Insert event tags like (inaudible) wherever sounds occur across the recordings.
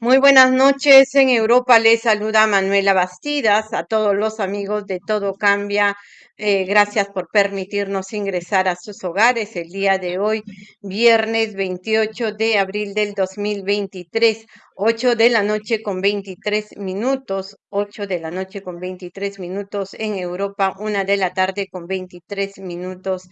Muy buenas noches. En Europa les saluda Manuela Bastidas. A todos los amigos de Todo Cambia, eh, gracias por permitirnos ingresar a sus hogares el día de hoy, viernes 28 de abril del 2023, 8 de la noche con 23 minutos, 8 de la noche con 23 minutos en Europa, 1 de la tarde con 23 minutos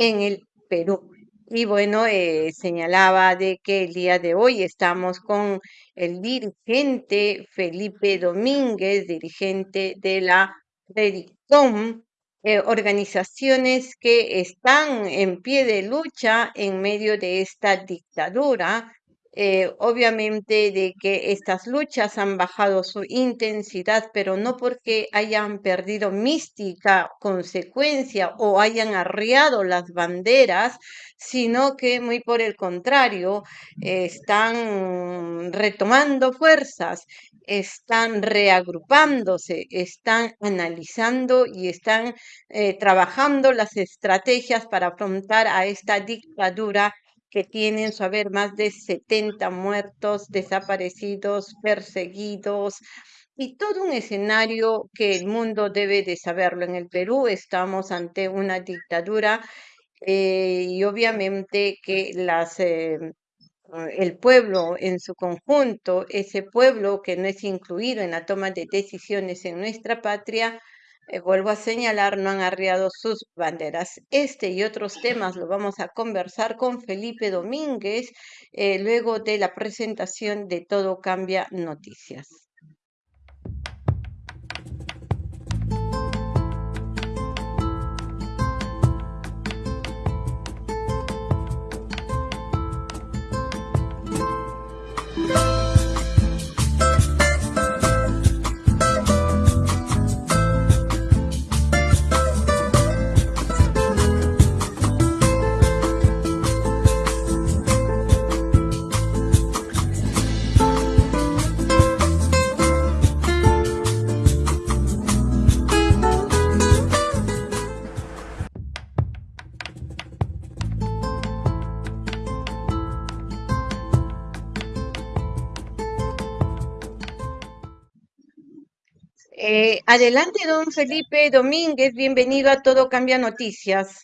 en el Perú. Y bueno, eh, señalaba de que el día de hoy estamos con el dirigente Felipe Domínguez, dirigente de la Redicom, eh, organizaciones que están en pie de lucha en medio de esta dictadura eh, obviamente de que estas luchas han bajado su intensidad, pero no porque hayan perdido mística, consecuencia o hayan arriado las banderas, sino que muy por el contrario, están retomando fuerzas, están reagrupándose, están analizando y están eh, trabajando las estrategias para afrontar a esta dictadura que tienen su haber más de 70 muertos, desaparecidos, perseguidos y todo un escenario que el mundo debe de saberlo. En el Perú estamos ante una dictadura eh, y obviamente que las... Eh, el pueblo en su conjunto, ese pueblo que no es incluido en la toma de decisiones en nuestra patria, eh, vuelvo a señalar, no han arriado sus banderas. Este y otros temas lo vamos a conversar con Felipe Domínguez eh, luego de la presentación de Todo Cambia Noticias. Eh, adelante, don Felipe Domínguez, bienvenido a Todo Cambia Noticias.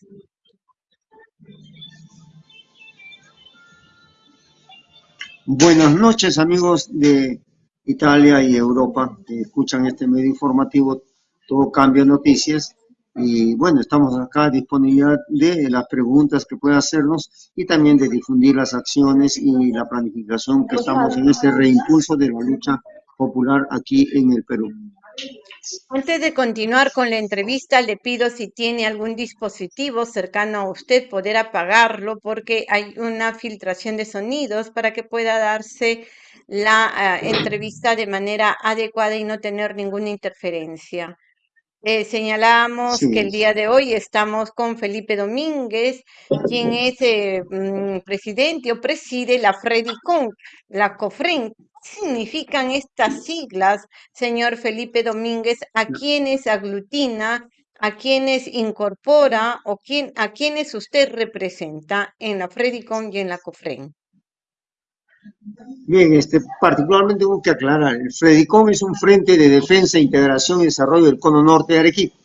Buenas noches, amigos de Italia y Europa que escuchan este medio informativo Todo Cambia Noticias. Y bueno, estamos acá a disponibilidad de las preguntas que puedan hacernos y también de difundir las acciones y la planificación que estamos en este reimpulso de la lucha popular aquí en el Perú. Antes de continuar con la entrevista, le pido si tiene algún dispositivo cercano a usted, poder apagarlo porque hay una filtración de sonidos para que pueda darse la ah, entrevista de manera adecuada y no tener ninguna interferencia. Eh, señalamos que el día de hoy estamos con Felipe Domínguez, quien es eh, mm, presidente o preside la Fredicon, la COFREN. ¿Qué significan estas siglas, señor Felipe Domínguez? ¿A quiénes aglutina? ¿A quiénes incorpora? ¿O quién, a quiénes usted representa en la Fredicon y en la COFREN? Bien, este, particularmente tengo que aclarar, el FREDICOM es un Frente de Defensa, Integración y Desarrollo del Cono Norte de Arequipa.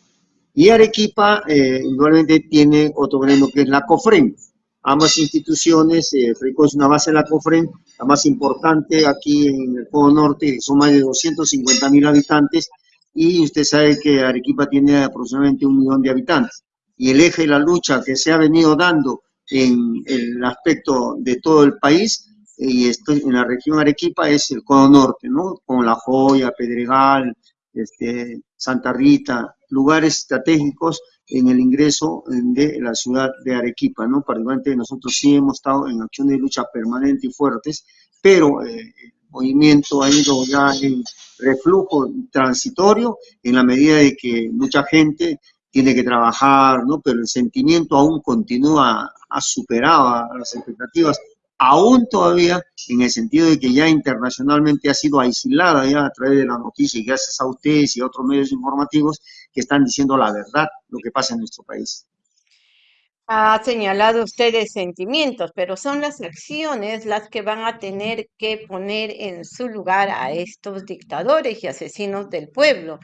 Y Arequipa eh, igualmente tiene otro gremio que es la COFREN. Ambas instituciones, eh, FREDICOM es una base de la COFREN, la más importante aquí en el Cono Norte, son más de 250 mil habitantes, y usted sabe que Arequipa tiene aproximadamente un millón de habitantes. Y el eje de la lucha que se ha venido dando en el aspecto de todo el país y esto en la región Arequipa es el cono norte, ¿no? Con La Joya, Pedregal, este, Santa Rita, lugares estratégicos en el ingreso de la ciudad de Arequipa, ¿no? Particularmente nosotros sí hemos estado en acciones de lucha permanente y fuertes, pero eh, el movimiento ha ido ya en reflujo transitorio en la medida de que mucha gente tiene que trabajar, ¿no? Pero el sentimiento aún continúa, ha superado las expectativas aún todavía en el sentido de que ya internacionalmente ha sido aislada ya a través de la noticia y gracias a ustedes y a otros medios informativos que están diciendo la verdad, lo que pasa en nuestro país. Ha señalado ustedes sentimientos, pero son las acciones las que van a tener que poner en su lugar a estos dictadores y asesinos del pueblo.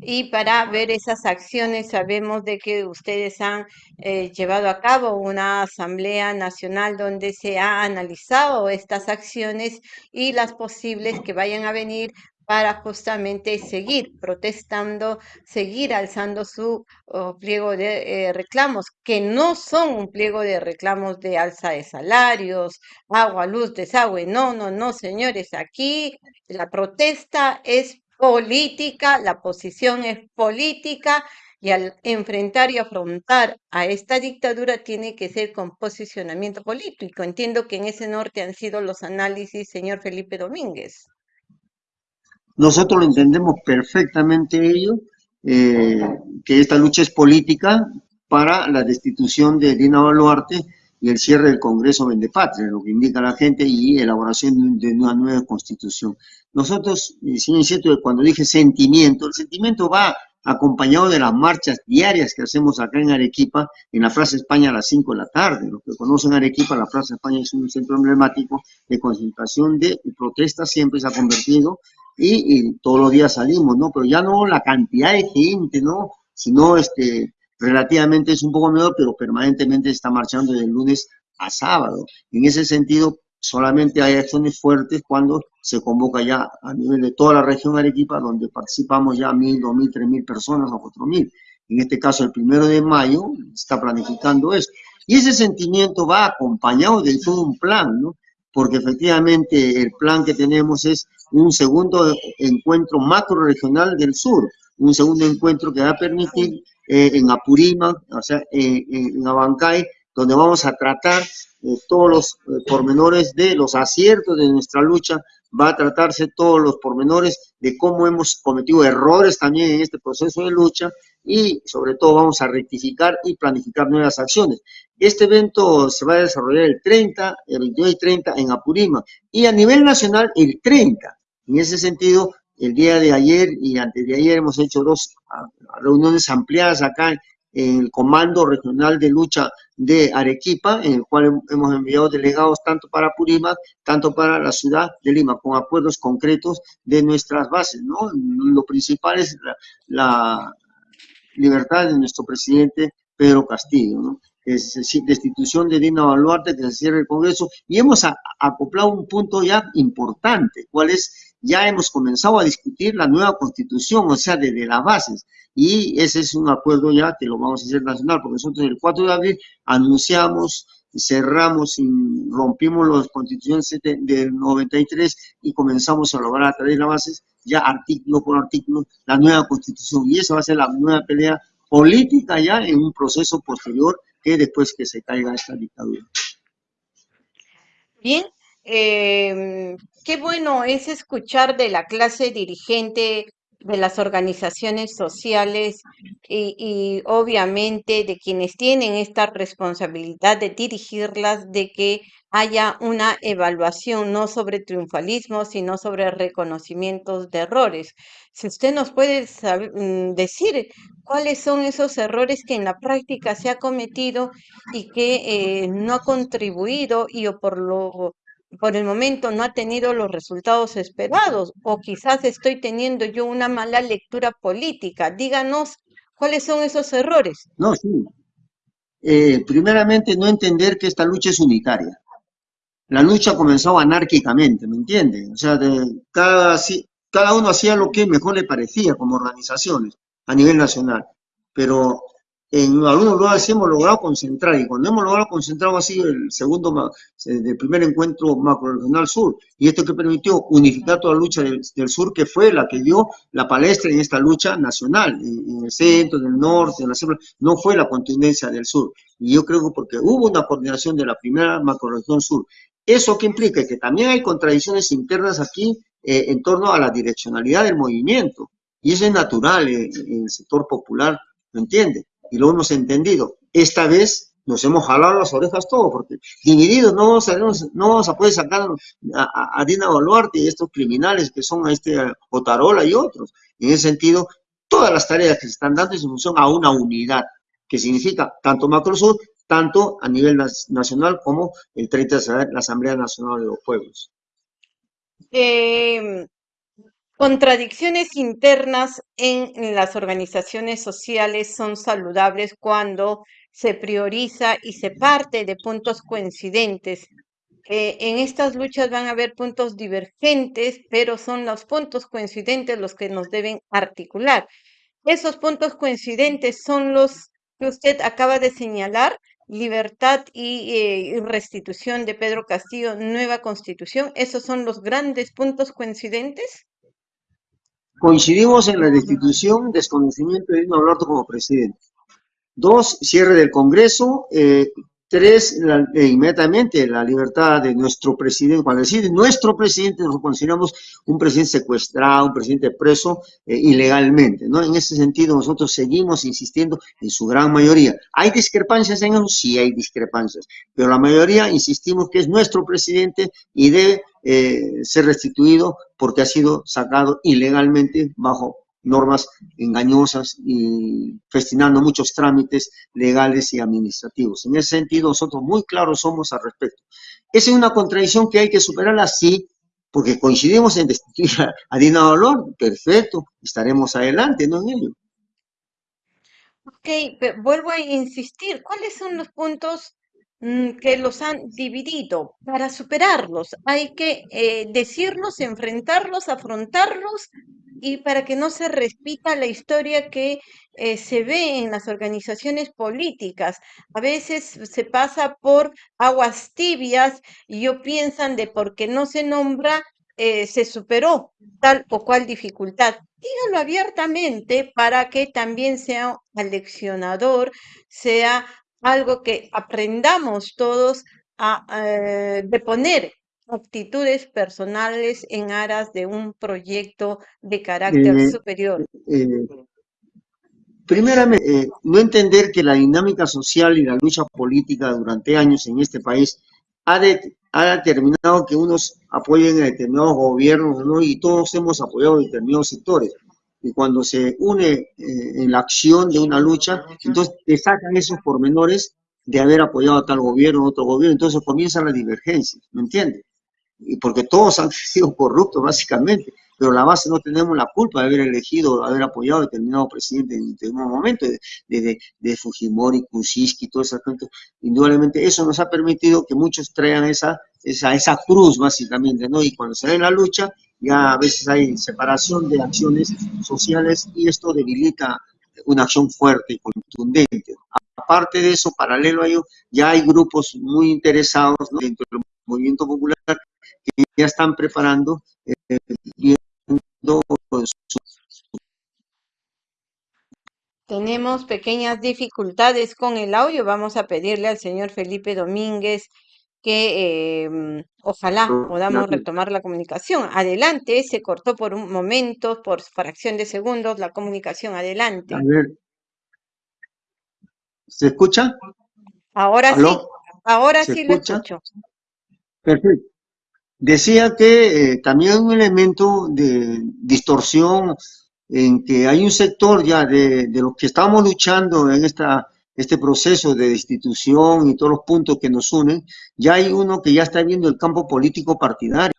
Y para ver esas acciones sabemos de que ustedes han eh, llevado a cabo una asamblea nacional donde se ha analizado estas acciones y las posibles que vayan a venir para justamente seguir protestando, seguir alzando su oh, pliego de eh, reclamos, que no son un pliego de reclamos de alza de salarios, agua, luz, desagüe. No, no, no, señores, aquí la protesta es política, la posición es política y al enfrentar y afrontar a esta dictadura tiene que ser con posicionamiento político. Entiendo que en ese norte han sido los análisis, señor Felipe Domínguez. Nosotros lo entendemos perfectamente ello, eh, que esta lucha es política para la destitución de Dina Boluarte y el cierre del Congreso Vendepatria, lo que indica la gente, y elaboración de una nueva constitución. Nosotros, sin cierto cuando dije sentimiento, el sentimiento va acompañado de las marchas diarias que hacemos acá en Arequipa, en la Plaza España a las 5 de la tarde. Los que conocen Arequipa, la Plaza España es un centro emblemático de concentración de protestas, siempre se ha convertido y, todos los días salimos, ¿no? Pero ya no la cantidad de gente, ¿no? Sino este, relativamente es un poco menor, pero permanentemente está marchando de lunes a sábado. En ese sentido, solamente hay acciones fuertes cuando se convoca ya a nivel de toda la región Arequipa, donde participamos ya mil, dos mil, tres mil personas o cuatro mil. En este caso, el primero de mayo, está planificando eso. Y ese sentimiento va acompañado de todo un plan, ¿no? Porque efectivamente el plan que tenemos es un segundo encuentro macro regional del sur, un segundo encuentro que va a permitir eh, en Apurímac, o sea, en Abancay, donde vamos a tratar eh, todos los eh, pormenores de los aciertos de nuestra lucha, va a tratarse todos los pormenores de cómo hemos cometido errores también en este proceso de lucha y sobre todo vamos a rectificar y planificar nuevas acciones. Este evento se va a desarrollar el 30, el 29 y 30 en Apurímac y a nivel nacional el 30. En ese sentido, el día de ayer y antes de ayer hemos hecho dos ah, reuniones ampliadas acá en el Comando Regional de Lucha de Arequipa, en el cual hemos enviado delegados tanto para Purímac, tanto para la ciudad de Lima, con acuerdos concretos de nuestras bases, ¿no? Lo principal es la, libertad de nuestro presidente Pedro Castillo, ¿no? Es decir, destitución de Dina Baluarte, que se cierre el Congreso, y hemos acoplado un punto ya importante, cuál es ya hemos comenzado a discutir la nueva constitución, o sea, desde las bases. Y ese es un acuerdo ya que lo vamos a hacer nacional, porque nosotros el 4 de abril anunciamos, cerramos y rompimos las constituciones del 93 y comenzamos a lograr a través de las bases, ya artículo por artículo, la nueva constitución. Y esa va a ser la nueva pelea política ya en un proceso posterior después que se caiga esta dictadura. Bien, eh, qué bueno es escuchar de la clase dirigente de las organizaciones sociales y, obviamente de quienes tienen esta responsabilidad de dirigirlas, de que haya una evaluación no sobre triunfalismo, sino sobre reconocimientos de errores. Si usted nos puede mm, decir cuáles son esos errores que en la práctica se ha cometido y que eh, no ha contribuido y o por lo por el momento no ha tenido los resultados esperados o quizás estoy teniendo yo una mala lectura política. Díganos cuáles son esos errores. No, sí. Eh, primeramente, no entender que esta lucha es unitaria. La lucha comenzó anárquicamente, ¿me entiende? O sea, de cada, cada uno hacía lo que mejor le parecía como organizaciones a nivel nacional. Pero en algunos lugares hemos logrado concentrar y cuando hemos logrado concentrar ha sido el segundo, el primer encuentro macro-regional sur y esto que permitió unificar toda la lucha del, sur que fue la que dio la palestra en esta lucha nacional, en, el centro, en el norte, en la sierra, no fue la contingencia del sur y yo creo que porque hubo una coordinación de la primera macro-región sur. ¿Eso que implica? Que también hay contradicciones internas aquí eh, en torno a la direccionalidad del movimiento y eso es natural en, el sector popular, ¿me entiende? Y lo hemos entendido. Esta vez nos hemos jalado las orejas todos, porque divididos no vamos a, no vamos a poder sacar a, Dina Boluarte y estos criminales que son a este Otarola y otros. En ese sentido, todas las tareas que se están dando es en función a una unidad, que significa tanto Macrosur tanto a nivel nacional como el 30 de la Asamblea Nacional de los Pueblos. Em, contradicciones internas en las organizaciones sociales son saludables cuando se prioriza y se parte de puntos coincidentes. Eh, en estas luchas van a haber puntos divergentes, pero son los puntos coincidentes los que nos deben articular. Esos puntos coincidentes son los que usted acaba de señalar, libertad y, eh, restitución de Pedro Castillo, nueva constitución. ¿Esos son los grandes puntos coincidentes? Coincidimos en la destitución, desconocimiento de Dino Alberto como presidente. Dos, cierre del Congreso, eh, Tres, eh, inmediatamente la libertad de nuestro presidente. Cuando decide nuestro presidente, nos consideramos un presidente secuestrado, un presidente preso eh, ilegalmente. ¿no? En ese sentido, nosotros seguimos insistiendo en su gran mayoría. ¿Hay discrepancias en eso? Sí hay discrepancias. Pero la mayoría insistimos que es nuestro presidente y debe eh, ser restituido porque ha sido sacado ilegalmente bajo normas engañosas y festinando muchos trámites legales y administrativos. En ese sentido, nosotros muy claros somos al respecto. ¿Es una contradicción que hay que superarla? Sí, porque coincidimos en destituir a Dina Dolor, perfecto, estaremos adelante, ¿no? En ello. Ok, vuelvo a insistir, ¿cuáles son los puntos mm, que los han dividido? Para superarlos hay que eh, decirlos, enfrentarlos, afrontarlos y para que no se repita la historia que eh, se ve en las organizaciones políticas. A veces se pasa por aguas tibias y yo piensan de porque no se nombra, eh, se superó tal o cual dificultad. Díganlo abiertamente para que también sea aleccionador, sea algo que aprendamos todos a, eh, de poner actitudes personales en aras de un proyecto de carácter Eh, superior. eh, primeramente, eh, no entender que la dinámica social y la lucha política durante años en este país ha, de- ha determinado que unos apoyen a determinados gobiernos, ¿no? Y todos hemos apoyado determinados sectores. Y cuando se une eh, en la acción de una lucha, entonces te sacan esos pormenores de haber apoyado a tal gobierno, a otro gobierno, entonces comienzan las divergencias, ¿me entiendes? y porque todos (laughs) han sido corruptos básicamente, pero la base no tenemos la culpa de haber elegido, haber apoyado a determinado presidente en determinado momento, de, de, de Fujimori, Kuczynski, todo esa gente, indudablemente eso nos ha permitido que muchos traigan esa, esa, esa cruz básicamente, ¿no? Y cuando se en la lucha, ya a veces hay separación de acciones sociales y esto debilita una acción fuerte y contundente. Aparte de eso, paralelo a ello, ya hay grupos muy interesados ¿no? dentro del movimiento popular que ya están preparando eh, viendo su... Tenemos pequeñas dificultades con el audio. Vamos a pedirle al señor Felipe Domínguez que eh, ojalá podamos retomar la comunicación. Adelante, se cortó por un momento, por fracción de segundos, la comunicación. Adelante. A ver, ¿se escucha? Ahora ¿Aló? sí, ahora ¿Se sí lo escucha? escucho. Perfecto. Decía que eh, también hay un elemento de distorsión en que hay un sector ya de, de los que estamos luchando en esta, este proceso de destitución y todos los puntos que nos unen, ya hay uno que ya está viendo el campo político partidario,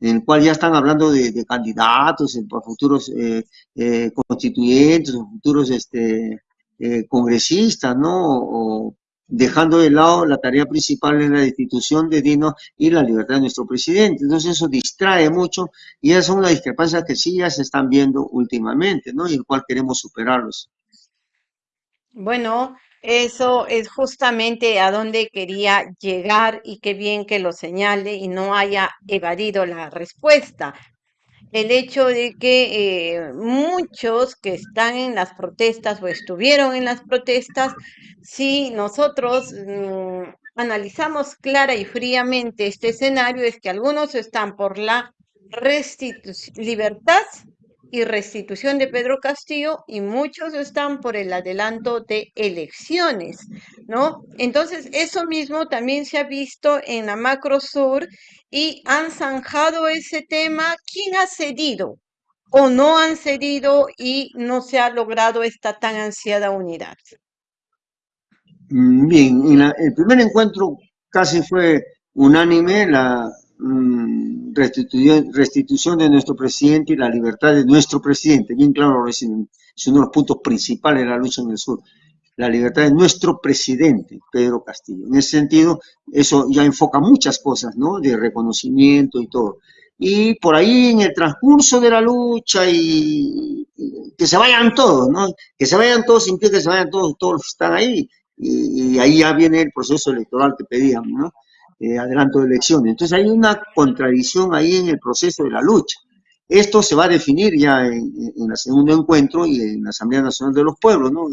en el cual ya están hablando de, candidatos para futuros eh, eh, constituyentes, futuros este, eh, congresistas, ¿no? O, dejando de lado la tarea principal en la destitución de Dino y la libertad de nuestro presidente. Entonces eso distrae mucho y esas son las discrepancias que sí ya se están viendo últimamente, ¿no? Y el cual queremos superarlos. Bueno, eso es justamente a donde quería llegar y qué bien que lo señale y no haya evadido la respuesta. El hecho de que eh, muchos que están en las protestas o estuvieron en las protestas, si nosotros mm, analizamos clara y fríamente este escenario, es que algunos están por la libertad y restitución de Pedro Castillo y muchos están por el adelanto de elecciones, ¿no? Entonces, eso mismo también se ha visto en la Macro Sur y han zanjado ese tema. ¿Quién ha cedido o no han cedido y no se ha logrado esta tan ansiada unidad? Bien, el primer encuentro casi fue unánime la mm, restitución, de nuestro presidente y la libertad de nuestro presidente. Bien claro, es, un- es uno de los puntos principales de la lucha en el sur. La libertad de nuestro presidente, Pedro Castillo. En ese sentido, eso ya enfoca muchas cosas, ¿no? De reconocimiento y todo. Y por ahí en el transcurso de la lucha y, que se vayan todos, ¿no? Que se vayan todos, sin que se vayan todos, todos están ahí y, y ahí ya viene el proceso electoral que pedíamos, ¿no? Eh, adelanto de elecciones. Entonces hay una contradicción ahí en el proceso de la lucha. Esto se va a definir ya en, el segundo encuentro y en la Asamblea Nacional de los Pueblos, ¿no?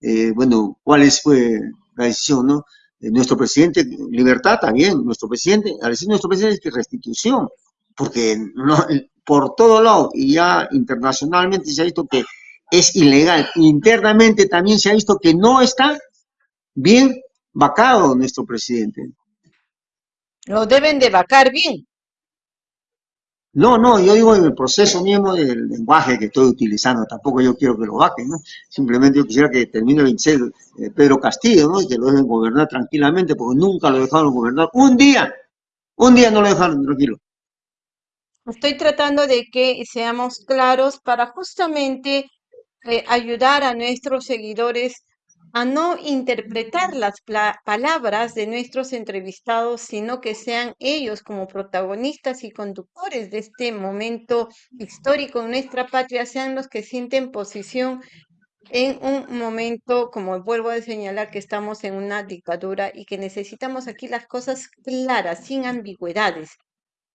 Eh, bueno, cuál es, fue la decisión, ¿no? Eh, nuestro presidente, libertad también, nuestro presidente, al decir nuestro presidente es que restitución, porque por todo lado y ya internacionalmente se ha visto que es ilegal, internamente también se ha visto que no está bien vacado nuestro presidente. Lo deben de vacar bien. No, no, yo digo en el proceso mismo del lenguaje que estoy utilizando, tampoco yo quiero que lo vaquen, ¿no? Simplemente yo quisiera que termine el 26 eh, Pedro Castillo, ¿no? Y que lo dejen gobernar tranquilamente, porque nunca lo dejaron gobernar. Un día, un día no lo dejaron tranquilo. Estoy tratando de que seamos claros para justamente eh, ayudar a nuestros seguidores a no interpretar las palabras de nuestros entrevistados, sino que sean ellos como protagonistas y conductores de este momento histórico en nuestra patria, sean los que sienten posición en un momento, como vuelvo a señalar, que estamos en una dictadura y que necesitamos aquí las cosas claras, sin ambigüedades.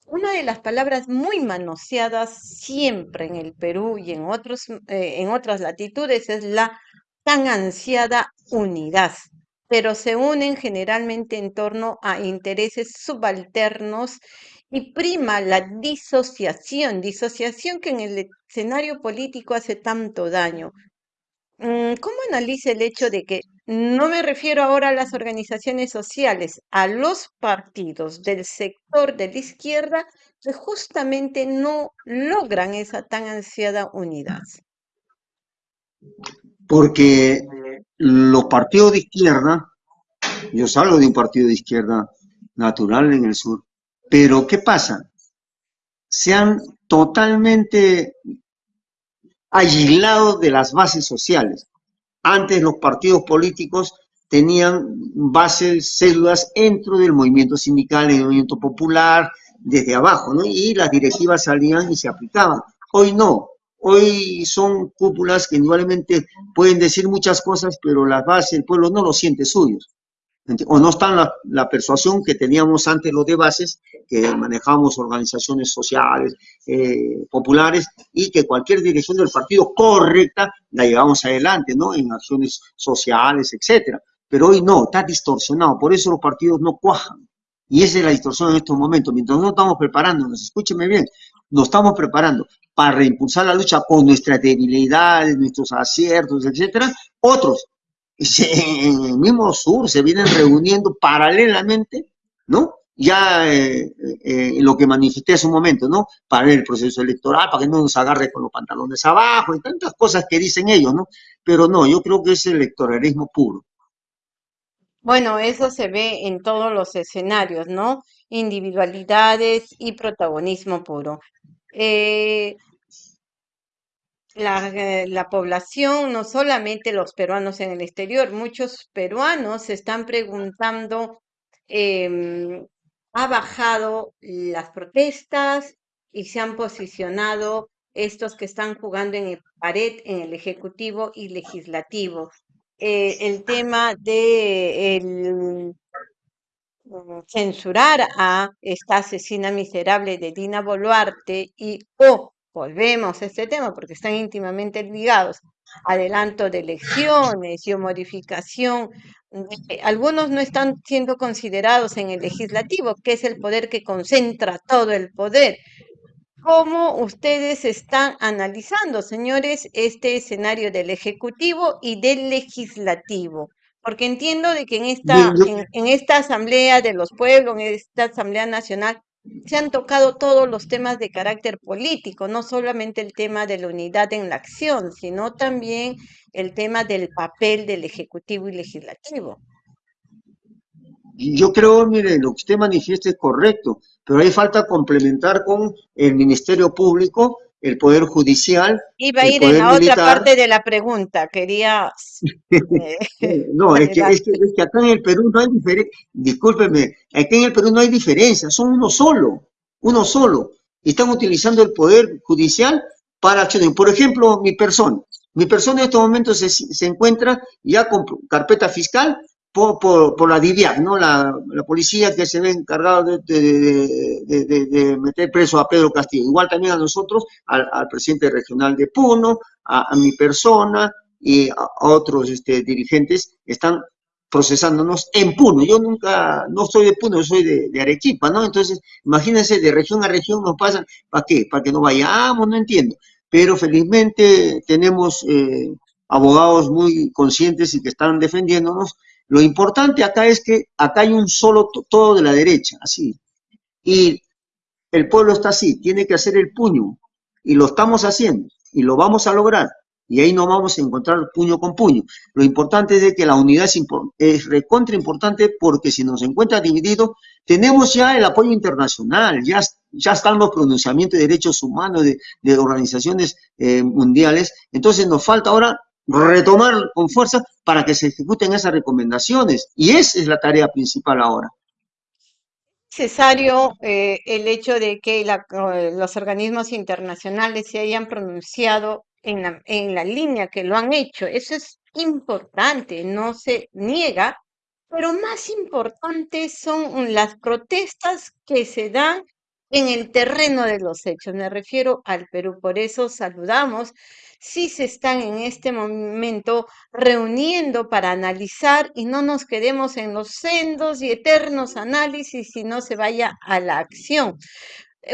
Una de las palabras muy manoseadas siempre en el Perú y en otros, eh, en otras latitudes es la tan ansiada unidad, pero se unen generalmente en torno a intereses subalternos y prima la disociación, disociación que en el escenario político hace tanto daño. Mm, ¿Cómo analiza el hecho de que no me refiero ahora a las organizaciones sociales, a los partidos del sector de la izquierda que justamente no logran esa tan ansiada unidad? Porque los partidos de izquierda, yo salgo de un partido de izquierda natural en el sur, pero ¿qué pasa? Se han totalmente aislado de las bases sociales. Antes los partidos políticos tenían bases, células dentro del movimiento sindical, del movimiento popular, desde abajo, ¿no? Y las directivas salían y se aplicaban. Hoy no. Hoy son cúpulas que indudablemente pueden decir muchas cosas, pero la base del pueblo no lo siente suyos o no está la, persuasión que teníamos antes los de bases, que manejábamos organizaciones sociales, eh, populares, y que cualquier dirección del partido correcta la llevamos adelante, ¿no? En acciones sociales, etcétera. Pero hoy no, está distorsionado, por eso los partidos no cuajan. Y esa es la distorsión en estos momentos. Mientras no estamos preparándonos, escúcheme bien, nos estamos preparando para reimpulsar la lucha con nuestras debilidades, nuestros aciertos, etcétera, otros (laughs) en el mismo sur se vienen reuniendo paralelamente, ¿no? Ya eh, eh, lo que manifesté hace un momento, ¿no? Para el proceso electoral, para que no nos agarre con los pantalones abajo y tantas cosas que dicen ellos, ¿no? Pero no, yo creo que es electoralismo puro. Bueno, eso se ve en todos los escenarios, ¿no? Individualidades y protagonismo puro. Eh, la, eh, la población, no solamente los peruanos en el exterior, muchos peruanos se están preguntando, em, ha bajado las protestas y se han posicionado estos que están jugando en el pared en el ejecutivo y legislativo. Eh, el tema de el, censurar a esta asesina miserable de Dina Boluarte y o volvemos a este tema porque están íntimamente ligados, adelanto de elecciones y modificación. algunos no están siendo considerados en el legislativo, que es el poder que concentra todo el poder. ¿Cómo ustedes están analizando, señores, este escenario del Ejecutivo y del Legislativo? Porque entiendo de que en esta, en esta Asamblea de los Pueblos, en esta Asamblea Nacional, se han tocado todos los temas de carácter político, no solamente el tema de la unidad en la acción, sino también el tema del papel del Ejecutivo y Legislativo. Yo creo, mire, lo que usted manifiesta es correcto, pero hay falta complementar con el Ministerio Público, el Poder Judicial. Iba a ir en la otra parte de la pregunta, quería... Eh, (laughs) no, es que, es, que, acá en el Perú no hay diferencia, discúlpeme, acá en el Perú no hay diferencia, son uno solo, uno solo. Están utilizando el Poder Judicial para acciones. Por ejemplo, mi persona. Mi persona en estos momentos se, se encuentra ya con carpeta fiscal por, por, la DIVIAC, ¿no? La, policía que se ve encargada de, de, meter preso a Pedro Castillo. Igual también a nosotros, al, presidente regional de Puno, a, a mi persona y a, otros este, dirigentes están procesándonos en Puno. Yo nunca, no soy de Puno, soy de, Arequipa, ¿no? Entonces, imagínense, de región a región nos pasan, ¿para qué? ¿Para que no vayamos? No entiendo. Pero felizmente tenemos eh, abogados muy conscientes y que están defendiéndonos lo importante acá es que acá hay un solo todo de la derecha, así. Y el pueblo está así, tiene que hacer el puño. Y lo estamos haciendo. Y lo vamos a lograr. Y ahí no vamos a encontrar puño con puño. Lo importante es de que la unidad es, es recontra importante porque si nos encuentra dividido, tenemos ya el apoyo internacional, ya, ya están los pronunciamientos de derechos humanos de, de organizaciones eh, mundiales. Entonces nos falta ahora retomar con fuerza para que se ejecuten esas recomendaciones. Y esa es la tarea principal ahora. Necesario eh, el hecho de que la, eh, los organismos internacionales se hayan pronunciado en la, en la línea que lo han hecho. Eso es importante, no se niega, pero más importante son las protestas que se dan en el terreno de los hechos. Me refiero al Perú. Por eso saludamos si se están en este momento reuniendo para analizar y no nos quedemos en los sendos y eternos análisis, y no se vaya a la acción.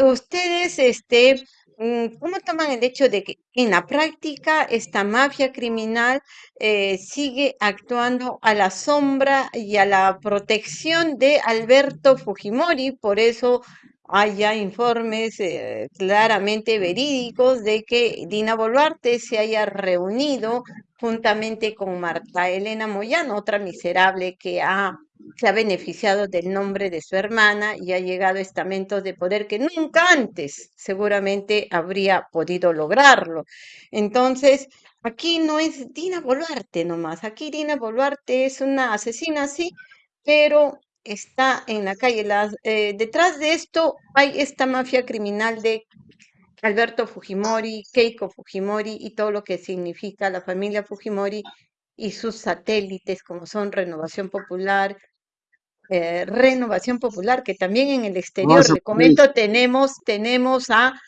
Ustedes, este, mm, ¿Cómo toman el hecho de que en la práctica esta mafia criminal eh, sigue actuando a la sombra y a la protección de Alberto Fujimori? Por eso haya informes eh, claramente verídicos de que Dina Boluarte se haya reunido juntamente con Marta Elena Moyano, otra miserable que ha, se ha beneficiado del nombre de su hermana y ha llegado a estamentos de poder que nunca antes seguramente habría podido lograrlo. Entonces, aquí no es Dina Boluarte nomás, aquí Dina Boluarte es una asesina, sí, pero está en la calle. Las, eh, detrás de esto hay esta mafia criminal de Alberto Fujimori, Keiko Fujimori y todo lo que significa la familia Fujimori y sus satélites como son Renovación Popular, eh, Renovación Popular, que también en el exterior, le comento, tenemos, tenemos a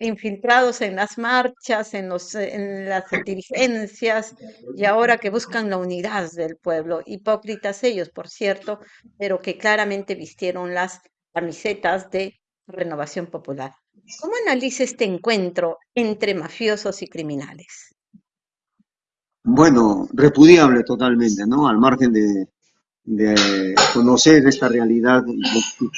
infiltrados en las marchas, en, los, las dirigencias y ahora que buscan la unidad del pueblo. Hipócritas ellos, por cierto, pero que claramente vistieron las camisetas de Renovación Popular. ¿Cómo analiza este encuentro entre mafiosos y criminales? Bueno, repudiable totalmente, ¿no? Al margen de, conocer esta realidad,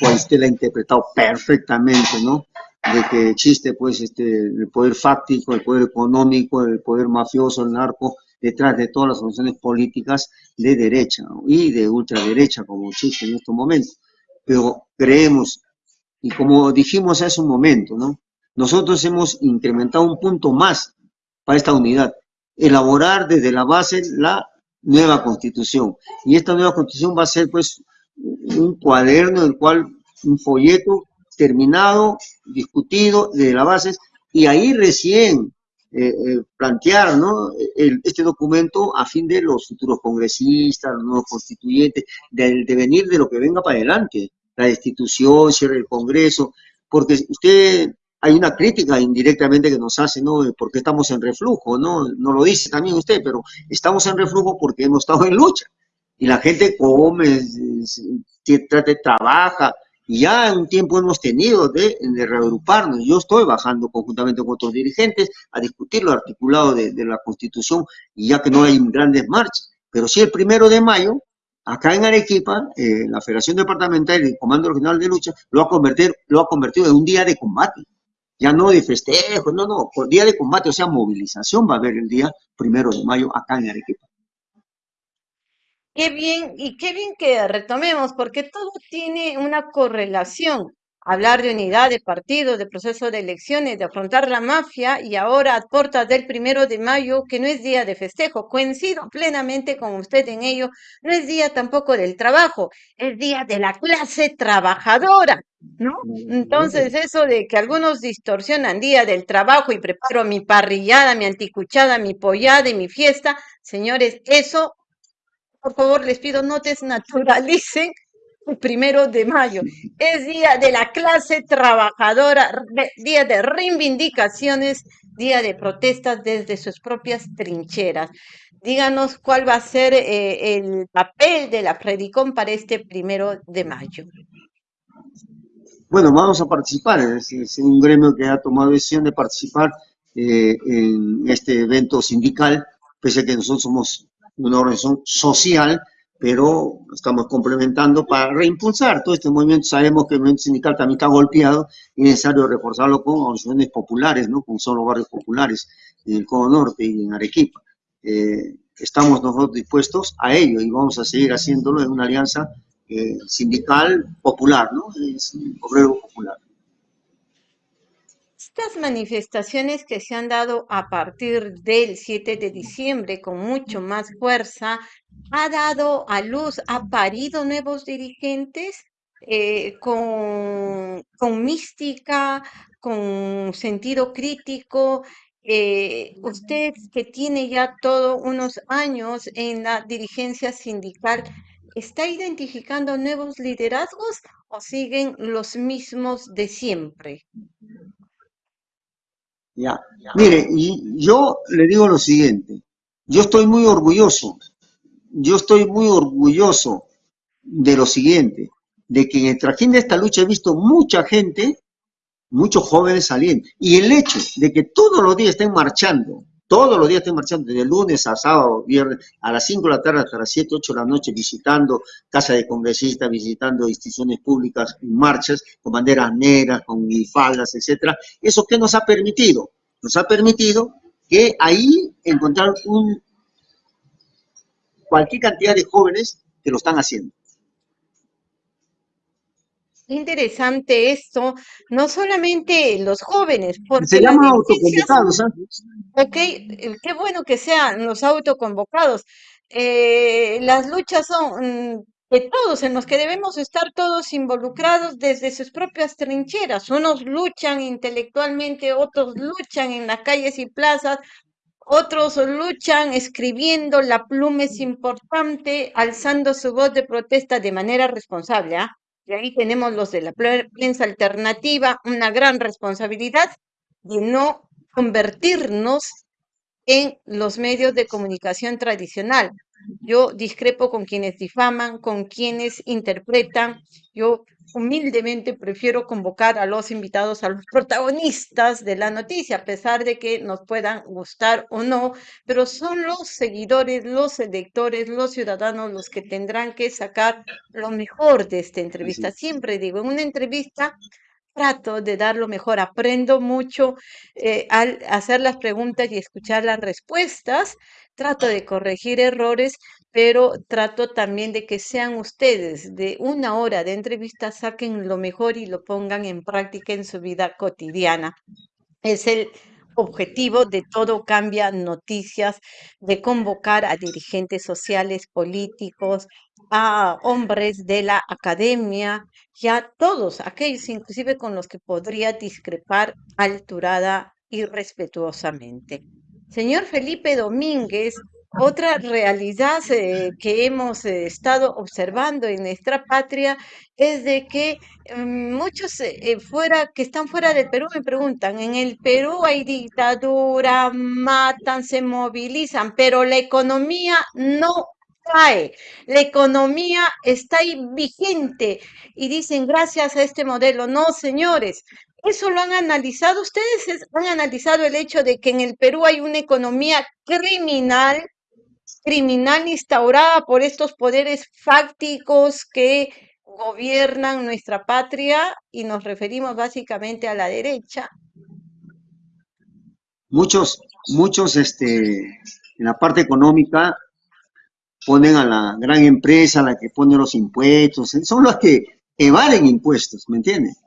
cual usted la ha interpretado perfectamente, ¿no? De que existe pues este el poder fáctico, el poder económico, el poder mafioso, el narco, detrás de todas las funciones políticas de derecha y de ultraderecha como existe en estos momentos. Pero creemos, y como dijimos hace un momento, ¿no? nosotros hemos incrementado un punto más para esta unidad, elaborar desde la base la nueva constitución. Y esta nueva constitución va a ser pues un cuaderno, el cual, un folleto terminado, discutido de las bases, y ahí recién eh, eh, plantear ¿no? este documento a fin de los futuros congresistas, los nuevos constituyentes, del devenir de lo que venga para adelante, la destitución, cierre del Congreso, porque usted, hay una crítica indirectamente que nos hace, ¿no? Porque estamos en reflujo, ¿no? No lo dice también usted, pero estamos en reflujo porque hemos estado en lucha. Y la gente come, trata, trabaja, ya un tiempo hemos tenido de, reagruparnos. Yo estoy bajando conjuntamente con otros dirigentes a discutir lo articulado de, la Constitución, y ya que no hay grandes marchas. Pero sí el primero de mayo, acá en Arequipa, eh, la Federación Departamental y el Comando Regional de Lucha lo ha, convertido, lo ha convertido en un día de combate. Ya no de festejo, no, no, día de combate, o sea, movilización va a haber el día primero de mayo acá en Arequipa. Qué bien, y qué bien que retomemos, porque todo tiene una correlación. Hablar de unidad, de partido, de proceso de elecciones, de afrontar la mafia, y ahora a puertas del primero de mayo, que no es día de festejo, coincido plenamente con usted en ello, no es día tampoco del trabajo, es día de la clase trabajadora, ¿no? Entonces, eso de que algunos distorsionan día del trabajo y preparo mi parrillada, mi anticuchada, mi pollada y mi fiesta, señores, eso por favor, les pido no desnaturalicen el primero de mayo. Es día de la clase trabajadora, día de reivindicaciones, día de protestas desde sus propias trincheras. Díganos cuál va a ser eh, el papel de la Predicón para este primero de mayo. Bueno, vamos a participar, es, un gremio que ha tomado decisión de participar eh, en este evento sindical, pese a que nosotros somos una organización social, pero estamos complementando para reimpulsar todo este movimiento. Sabemos que el movimiento sindical también está golpeado y es necesario reforzarlo con organizaciones populares, ¿no? Con solo barrios populares en el Codo Norte y en Arequipa. Eh, estamos nosotros dispuestos a ello y vamos a seguir haciéndolo en una alianza eh, sindical popular, ¿no? Es un obrero popular. Estas manifestaciones que se han dado a partir del 7 de diciembre con mucho más fuerza, ha dado a luz, ha parido nuevos dirigentes eh, con, con, mística, con sentido crítico. Eh, usted que tiene ya todos unos años en la dirigencia sindical, ¿está identificando nuevos liderazgos o siguen los mismos de siempre? Mire, y yo le digo lo siguiente, yo estoy muy orgulloso, yo estoy muy orgulloso de lo siguiente, de que en el trajín de esta lucha he visto mucha gente, muchos jóvenes saliendo, y el hecho de que todos los días estén marchando, todos los días estén marchando, de lunes a sábado, viernes, a las 5 de la tarde hasta las 7, 8 de la noche, visitando casa de congresistas, visitando instituciones públicas en marchas, con banderas negras, con faldas, etcétera. ¿Eso qué nos ha permitido? Nos ha permitido que ahí encontrar un, cualquier cantidad de jóvenes que lo están haciendo. Interesante esto, no solamente los jóvenes, porque se llama autoconvocados. Ok, eh, qué bueno que sean los autoconvocados. Eh, las luchas son mm, de todos, en los que debemos estar todos involucrados desde sus propias trincheras. Unos luchan intelectualmente, otros luchan en las calles y plazas, otros luchan escribiendo, la pluma es importante, alzando su voz de protesta de manera responsable. ¿ah? Y ahí tenemos los de la prensa alternativa, una gran responsabilidad de no convertirnos en los medios de comunicación tradicional. Yo discrepo con quienes difaman, con quienes interpretan. Yo humildemente prefiero convocar a los invitados, a los protagonistas de la noticia, a pesar de que nos puedan gustar o no, pero son los seguidores, los electores, los ciudadanos los que tendrán que sacar lo mejor de esta entrevista. Siempre digo, en una entrevista trato de dar lo mejor, aprendo mucho eh, al hacer las preguntas y escuchar las respuestas, trato de corregir errores, pero trato también de que sean ustedes de una hora de entrevista, saquen lo mejor y lo pongan en práctica en su vida cotidiana. Es el objetivo de todo cambia noticias, de convocar a dirigentes sociales, políticos, a hombres de la academia y a todos aquellos inclusive con los que podría discrepar alturada y respetuosamente. Señor Felipe Domínguez, otra realidad eh, que hemos eh, estado observando en nuestra patria es de que mm, muchos eh, fuera que están fuera del Perú me preguntan, en el Perú hay dictadura, matan, se movilizan, pero la economía no cae, la economía está ahí vigente y dicen gracias a este modelo. No, señores, ¿Eso lo han analizado? ¿Ustedes han analizado el hecho de que en el Perú hay una economía criminal criminal instaurada por estos poderes fácticos que gobiernan nuestra patria y nos referimos básicamente a la derecha. Muchos, muchos, este, en la parte económica, ponen a la gran empresa, la que pone los impuestos, son los que evalen impuestos, ¿me entiendes?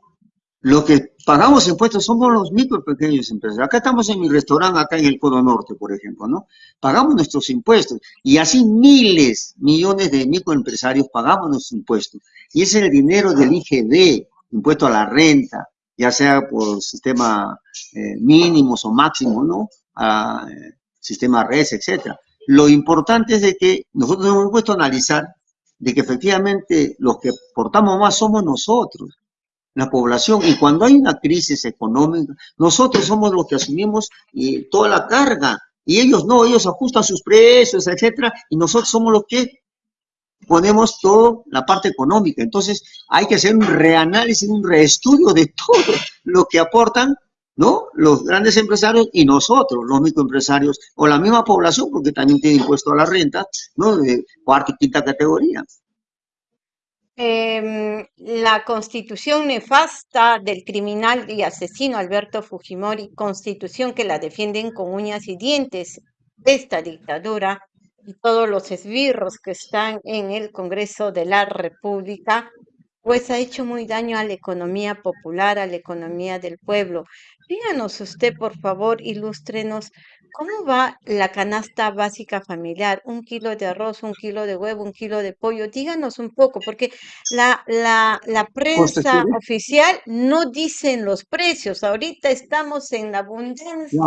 Los que pagamos impuestos somos los micro pequeños empresarios. Acá estamos en mi restaurante, acá en el Codo Norte, por ejemplo, ¿no? Pagamos nuestros impuestos. Y así miles, millones de microempresarios pagamos nuestros impuestos. Y ese es el dinero del IGD, impuesto a la renta, ya sea por sistema eh, mínimos o máximos, ¿no? A, eh, sistema RES, etcétera. Lo importante es de que nosotros hemos puesto a analizar de que efectivamente los que portamos más somos nosotros la población. Y cuando hay una crisis económica, nosotros somos los que asumimos eh, toda la carga. Y ellos no, ellos ajustan sus precios, etcétera, y nosotros somos los que ponemos toda la parte económica. Entonces, hay que hacer un reanálisis, un reestudio de (laughs) todo lo que aportan, ¿no? Los grandes empresarios y nosotros, los microempresarios, o la misma población, porque también tiene impuesto a la renta, ¿no? De cuarta y quinta categoría. Em, la constitución nefasta del criminal y asesino Alberto Fujimori, constitución que la defienden con uñas y dientes, esta dictadura y todos los esbirros que están en el Congreso de la República, pues ha hecho muy daño a la economía popular, a la economía del pueblo. Díganos usted, por favor, ilústrenos ¿Cómo va la canasta básica familiar? Un kilo de arroz, un kilo de huevo, un kilo de pollo. Díganos un poco, porque la, la, la prensa oficial no dicen los precios. Ahorita estamos en la abundancia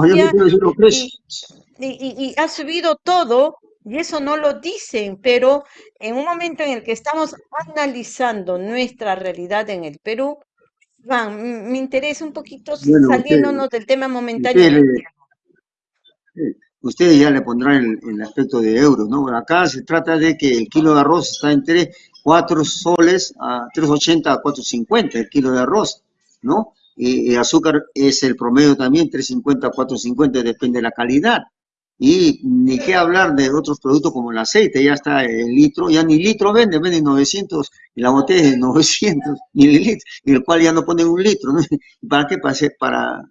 y, y, ha subido todo y eso no lo dicen, pero en un momento en el que estamos analizando nuestra realidad en el Perú, Van, me interesa un poquito saliéndonos del tema momentáneo. Ustedes ya le pondrán el, aspecto de euros, ¿no? Acá se trata de que el kilo de arroz está entre 4 soles a 3.80 a 4.50 el kilo de arroz, ¿no? Y, azúcar es el promedio también, 3.50 a 4.50, depende de la calidad. Y ni qué hablar de otros productos como el aceite, ya está el litro, ya ni litro vende, vende 900, y la botella de 900 mililitros, y el cual ya no pone un litro, ¿no? ¿Para qué? Para, para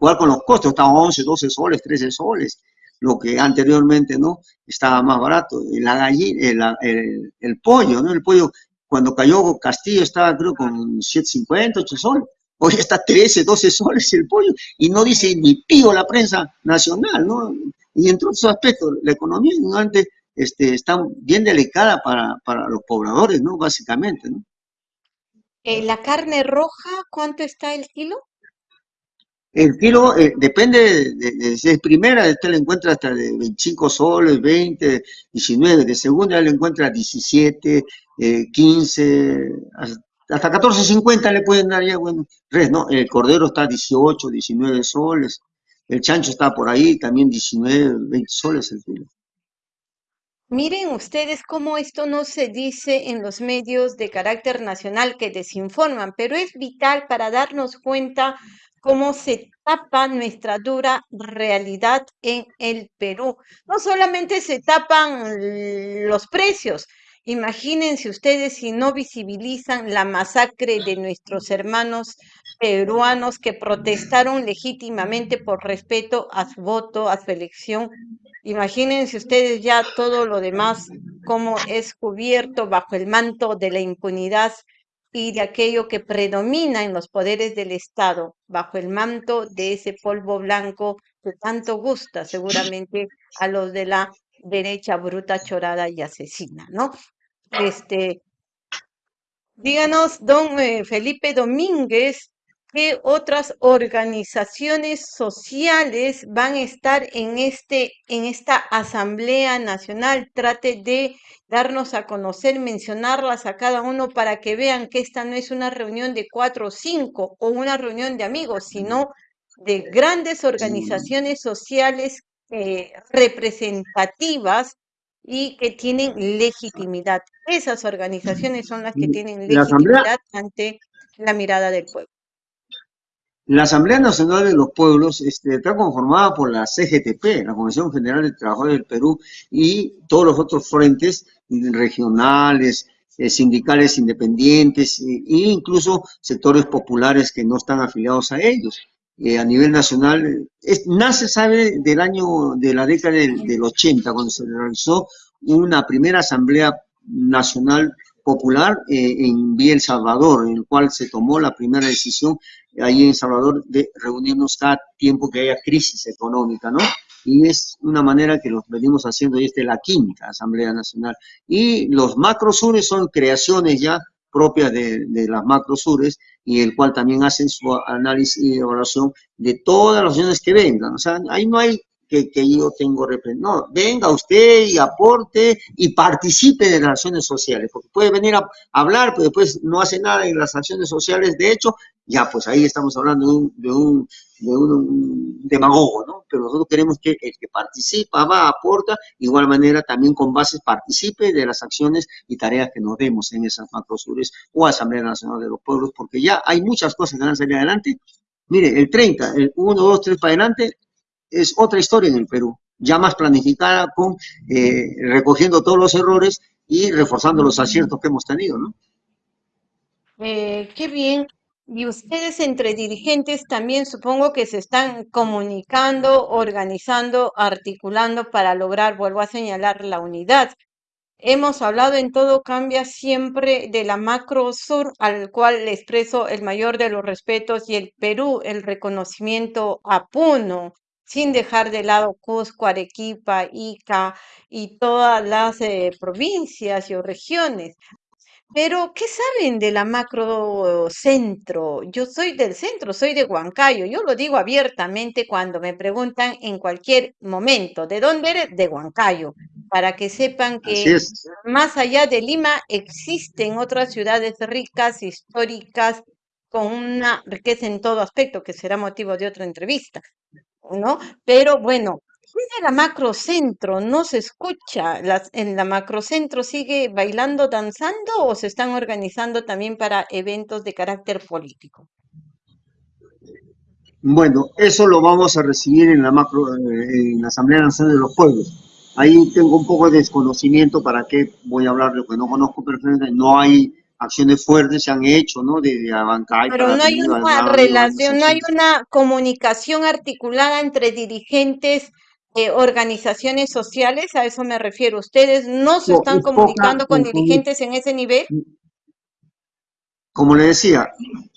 Igual con los costos, estaban 11, 12 soles, 13 soles, lo que anteriormente no estaba más barato. La gallina, el, el, pollo, ¿no? El pollo, cuando cayó Castillo estaba creo con 7.50, 8 soles. Hoy está 13, 12 soles el pollo y no dice ni pío la prensa nacional, ¿no? Y entre otros aspectos, la economía antes este, está bien delicada para, para los pobladores, ¿no? Básicamente, ¿no? Eh, ¿La carne roja cuánto está el kilo? El kilo eh, depende de, es primera, usted le encuentra hasta de 25 soles, 20, 19, de segunda le encuentra 17, 15, hasta 14.50 le pueden dar ya, bueno, res, ¿no? El cordero está 18, 19 soles, el chancho está por ahí, también 19, 20 soles el kilo. Miren ustedes cómo esto no se dice en los medios de carácter nacional que desinforman, pero es vital para darnos cuenta cómo se tapa nuestra dura realidad en el Perú. No solamente se tapan los precios, imagínense ustedes si no visibilizan la masacre de nuestros hermanos peruanos que protestaron legítimamente por respeto a su voto, a su elección. Imagínense ustedes ya todo lo demás, cómo es cubierto bajo el manto de la impunidad y de aquello que predomina en los poderes del Estado, bajo el manto de ese polvo blanco que tanto gusta seguramente a los de la derecha bruta, chorada y asesina, ¿no? Este, díganos, don eh, Felipe Domínguez, ¿Qué otras organizaciones sociales van a estar en, este, en esta Asamblea Nacional? Trate de darnos a conocer, mencionarlas a cada uno para que vean que esta no es una reunión de cuatro o cinco o una reunión de amigos, sino de grandes organizaciones sociales eh, representativas y que tienen legitimidad. Esas organizaciones son las que tienen legitimidad ante la mirada del pueblo. La Asamblea Nacional de los Pueblos este, está conformada por la CGTP, la Comisión General de Trabajadores del Perú, y todos los otros frentes regionales, eh, sindicales independientes e incluso sectores populares que no están afiliados a ellos. Eh, a nivel nacional, nace, sabe, del año, de la década del, del 80, cuando se realizó una primera asamblea nacional popular eh, en Vía El Salvador, en el cual se tomó la primera decisión ahí en Salvador de reunirnos cada tiempo que haya crisis económica, ¿no? Y es una manera que lo venimos haciendo, es la quinta Asamblea Nacional. Y los macrosures son creaciones ya propias de, de las macrosures, y el cual también hacen su análisis y evaluación de todas las opciones que vengan. O sea, ahí no hay que, que yo tengo No, venga usted y aporte y participe de las acciones sociales, porque puede venir a hablar, pero después no hace nada en las acciones sociales. De hecho, ya pues ahí estamos hablando de un, de un, de un demagogo, ¿no? Pero nosotros queremos que el que participa, va, aporta, igual manera también con bases participe de las acciones y tareas que nos demos en esas macrosures o Asamblea Nacional de los Pueblos, porque ya hay muchas cosas que van a salir adelante. Mire, el 30, el 1, 2, 3 para adelante, es otra historia en el Perú, ya más planificada, con eh, recogiendo todos los errores y reforzando los aciertos que hemos tenido, ¿no? Eh, qué bien. Y ustedes entre dirigentes también supongo que se están comunicando, organizando, articulando para lograr, vuelvo a señalar, la unidad. Hemos hablado en todo cambia siempre de la macro sur, al cual le expreso el mayor de los respetos, y el Perú, el reconocimiento a Puno, sin dejar de lado Cusco, Arequipa, Ica y todas las eh, provincias y regiones. Pero, ¿qué saben de la macro centro? Yo soy del centro, soy de Huancayo. Yo lo digo abiertamente cuando me preguntan en cualquier momento, ¿de dónde eres? De Huancayo, para que sepan que más allá de Lima existen otras ciudades ricas, históricas, con una riqueza en todo aspecto, que será motivo de otra entrevista. ¿no? Pero bueno, en la macrocentro no se escucha, las, en la macrocentro sigue bailando, danzando o se están organizando también para eventos de carácter político. Bueno, eso lo vamos a recibir en la macro, eh, en la Asamblea Nacional de los Pueblos. Ahí tengo un poco de desconocimiento para qué voy a hablar de lo que no conozco perfectamente. No hay acciones fuertes se han hecho, ¿no? De, de Pero no hay una relación, no hay una comunicación articulada entre dirigentes, eh, organizaciones sociales, a eso me refiero. ¿Ustedes no se están comunicando con dirigentes en ese nivel? Como le decía,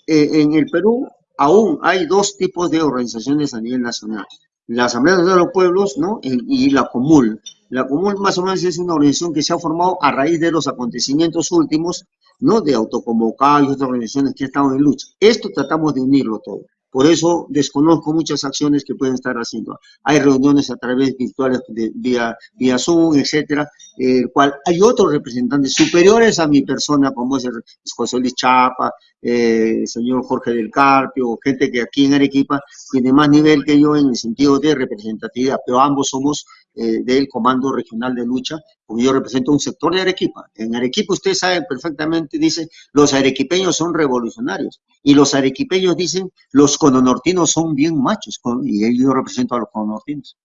eh, en el Perú aún hay dos tipos de organizaciones a nivel nacional. La Asamblea de los Pueblos, ¿no? Y, y la Comul. La Comul más o menos es una organización que se ha formado a raíz de los acontecimientos últimos ¿no? de autoconvocar y otras organizaciones que estado en lucha. Esto tratamos de unirlo todo. Por eso desconozco muchas acciones que pueden estar haciendo. Hay reuniones a través virtuales de, vía, vía Zoom, etcétera, el cual hay otros representantes superiores a mi persona, como es el José Luis Chapa, eh, el señor Jorge del Carpio, gente que aquí en Arequipa tiene más nivel que yo en el sentido de representatividad, pero ambos somos eh, del Comando Regional de Lucha, porque yo represento un sector de Arequipa. En Arequipa usted sabe perfectamente, dice, los arequipeños son revolucionarios, y los arequipeños dicen, los cononortinos son bien machos, y yo represento a los cononortinos.